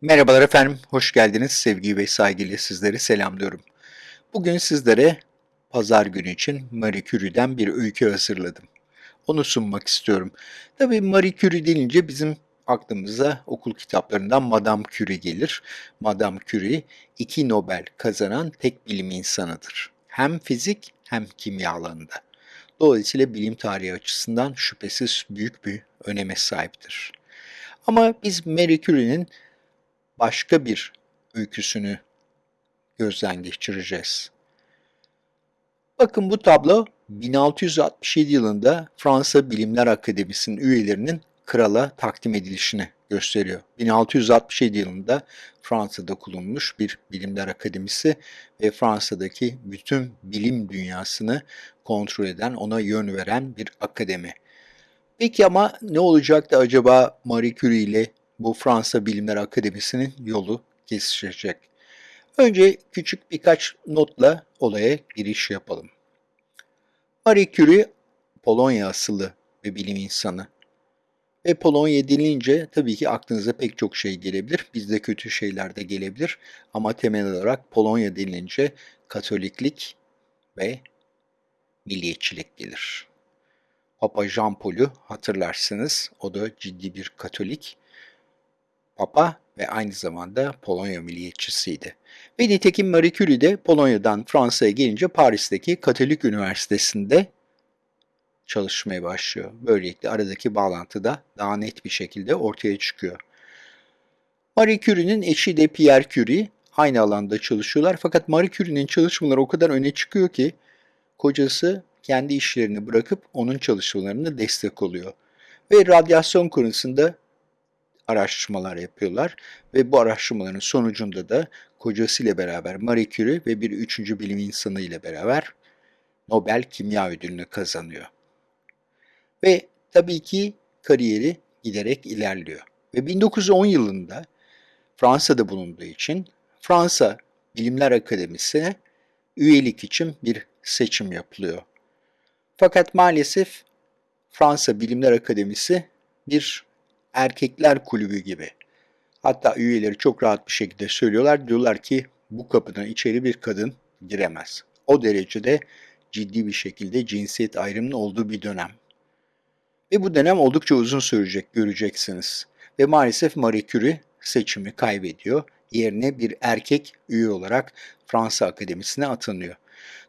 Merhabalar efendim, hoş geldiniz. Sevgi ve saygıyla sizleri selamlıyorum. Bugün sizlere pazar günü için Marie Curie'den bir öykü hazırladım. Onu sunmak istiyorum. Tabii Marie Curie denince bizim aklımıza okul kitaplarından Madame Curie gelir. Madame Curie iki Nobel kazanan tek bilim insanıdır. Hem fizik hem kimya alanında. Dolayısıyla bilim tarihi açısından şüphesiz büyük bir öneme sahiptir. Ama biz Marie Curie'nin başka bir öyküsünü gözden geçireceğiz. Bakın bu tablo 1667 yılında Fransa Bilimler Akademisi'nin üyelerinin krala takdim edilişini gösteriyor. 1667 yılında Fransa'da kurulmuş bir bilimler akademisi ve Fransa'daki bütün bilim dünyasını kontrol eden, ona yön veren bir akademi. Peki ama ne olacaktı acaba Marie Curie ile bu Fransa Bilimler Akademisi'nin yolu kesişecek? Önce küçük birkaç notla olaya giriş yapalım. Marie Curie Polonya asıllı bir bilim insanı. Ve Polonya denilince tabii ki aklınıza pek çok şey gelebilir. Bizde kötü şeyler de gelebilir. Ama temel olarak Polonya denilince Katoliklik ve milliyetçilik gelir. Papa Jean Paul'u hatırlarsınız. O da ciddi bir Katolik. Papa ve aynı zamanda Polonya milliyetçisiydi. Ve nitekim Marie Curie de Polonya'dan Fransa'ya gelince Paris'teki Katolik Üniversitesi'nde çalışmaya başlıyor. Böylelikle aradaki bağlantı da daha net bir şekilde ortaya çıkıyor. Marie Curie'nin eşi de Pierre Curie aynı alanda çalışıyorlar. Fakat Marie Curie'nin çalışmaları o kadar öne çıkıyor ki kocası kendi işlerini bırakıp onun çalışmalarına destek oluyor. Ve radyasyon konusunda araştırmalar yapıyorlar ve bu araştırmaların sonucunda da kocasıyla beraber Marie Curie ve bir üçüncü bilim insanı ile beraber Nobel Kimya Ödülünü kazanıyor. Ve tabii ki kariyeri giderek ilerliyor. Ve 1910 yılında Fransa'da bulunduğu için Fransa Bilimler Akademisi'ne üyelik için bir seçim yapılıyor. Fakat maalesef Fransa Bilimler Akademisi bir erkekler kulübü gibi. Hatta üyeleri çok rahat bir şekilde söylüyorlar. Diyorlar ki bu kapıdan içeri bir kadın giremez. O derecede ciddi bir şekilde cinsiyet ayrımının olduğu bir dönem. Ve bu dönem oldukça uzun sürecek göreceksiniz. Ve maalesef Marie Curie seçimi kaybediyor. Yerine bir erkek üye olarak Fransa Akademisi'ne atanıyor.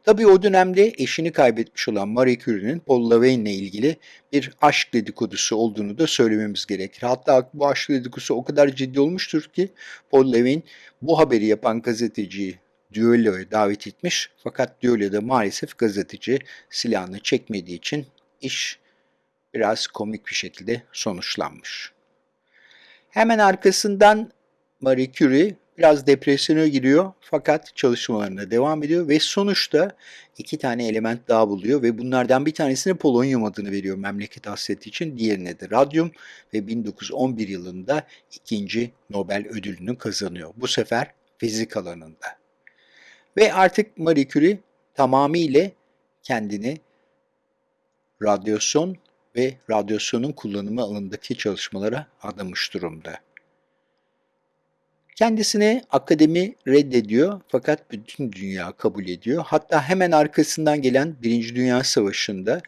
Tabii o dönemde eşini kaybetmiş olan Marie Curie'nin Paul Laveyne ile ilgili bir aşk dedikodusu olduğunu da söylememiz gerekir. Hatta bu aşk dedikodusu o kadar ciddi olmuştur ki Paul Laveyne bu haberi yapan gazeteciyi düelloya davet etmiş. Fakat düelloda maalesef gazeteci silahını çekmediği için iş biraz komik bir şekilde sonuçlanmış. Hemen arkasından Marie Curie biraz depresyona giriyor fakat çalışmalarına devam ediyor ve sonuçta iki tane element daha buluyor ve bunlardan bir tanesine polonyum adını veriyor memleket hasreti için, diğerine de radyum ve 1911 yılında ikinci Nobel ödülünü kazanıyor. Bu sefer fizik alanında. Ve artık Marie Curie tamamıyla kendini radyasyon ve radyasyonun kullanımı alanındaki çalışmalara adamış durumda. Kendisini akademi reddediyor fakat bütün dünya kabul ediyor. Hatta hemen arkasından gelen Birinci Dünya Savaşı'nda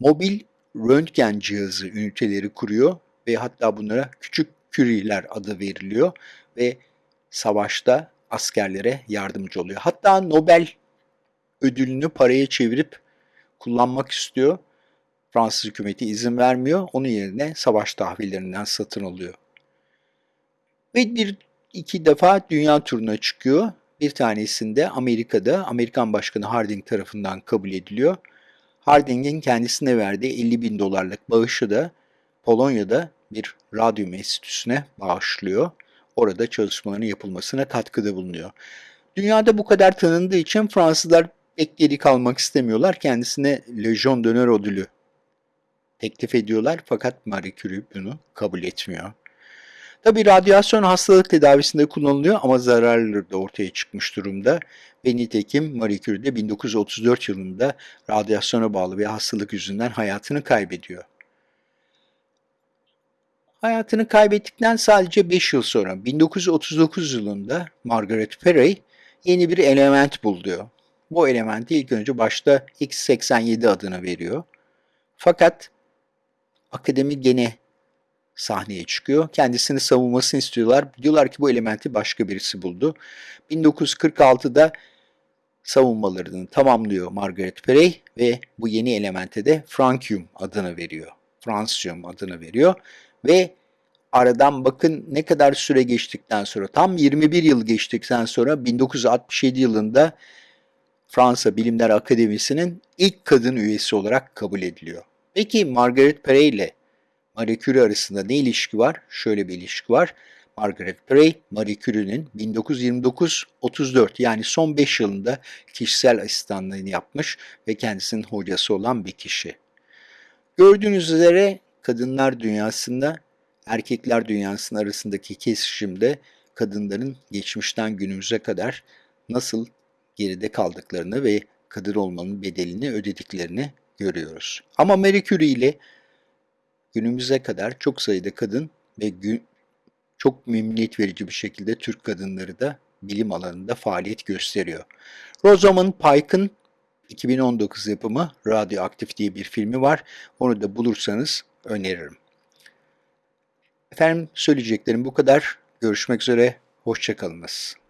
mobil röntgen cihazı üniteleri kuruyor ve hatta bunlara küçük küriler adı veriliyor ve savaşta askerlere yardımcı oluyor. Hatta Nobel ödülünü paraya çevirip kullanmak istiyor. Fransız hükümeti izin vermiyor. Onun yerine savaş tahvillerinden satın alıyor. Ve bir iki defa dünya turuna çıkıyor. Bir tanesinde Amerika'da Amerikan Başkanı Harding tarafından kabul ediliyor. Harding'in kendisine verdiği 50 bin dolarlık bağışı da Polonya'da bir radyum enstitüsüne bağışlıyor. Orada çalışmaların yapılmasına katkıda bulunuyor. Dünyada bu kadar tanındığı için Fransızlar pek geri kalmak istemiyorlar. Kendisine Legion d'honneur ödülü teklif ediyorlar fakat Marie Curie bunu kabul etmiyor. Tabi radyasyon hastalık tedavisinde kullanılıyor ama zararları da ortaya çıkmış durumda. Ve nitekim Marie Curie de 1934 yılında radyasyona bağlı bir hastalık yüzünden hayatını kaybediyor. Hayatını kaybettikten sadece 5 yıl sonra 1939 yılında Margaret Perey yeni bir element buluyor. Bu elementi ilk önce başta X87 adını veriyor. Fakat akademi gene sahneye çıkıyor. Kendisini savunmasını istiyorlar. Diyorlar ki bu elementi başka birisi buldu. 1946'da savunmalarını tamamlıyor Margaret Perey ve bu yeni elemente de Francium adını veriyor. Francium adını veriyor ve aradan bakın ne kadar süre geçtikten sonra tam 21 yıl geçtikten sonra 1967 yılında Fransa Bilimler Akademisi'nin ilk kadın üyesi olarak kabul ediliyor. Peki Margaret Perey ile Marie Curie arasında ne ilişki var? Şöyle bir ilişki var. Margaret Perey, Marie Curie'nin 1929-34 yani son 5 yılında kişisel asistanlığını yapmış ve kendisinin hocası olan bir kişi. Gördüğünüz üzere kadınlar dünyasında erkekler dünyasının arasındaki kesişimde kadınların geçmişten günümüze kadar nasıl geride kaldıklarını ve kadın olmanın bedelini ödediklerini görüyoruz. Ama Marie Curie ile günümüze kadar çok sayıda kadın ve gün, çok memnuniyet verici bir şekilde Türk kadınları da bilim alanında faaliyet gösteriyor. Rosamund Pike'ın 2019 yapımı Radyoaktif diye bir filmi var. Onu da bulursanız öneririm. Efendim söyleyeceklerim bu kadar. Görüşmek üzere. Hoşçakalınız.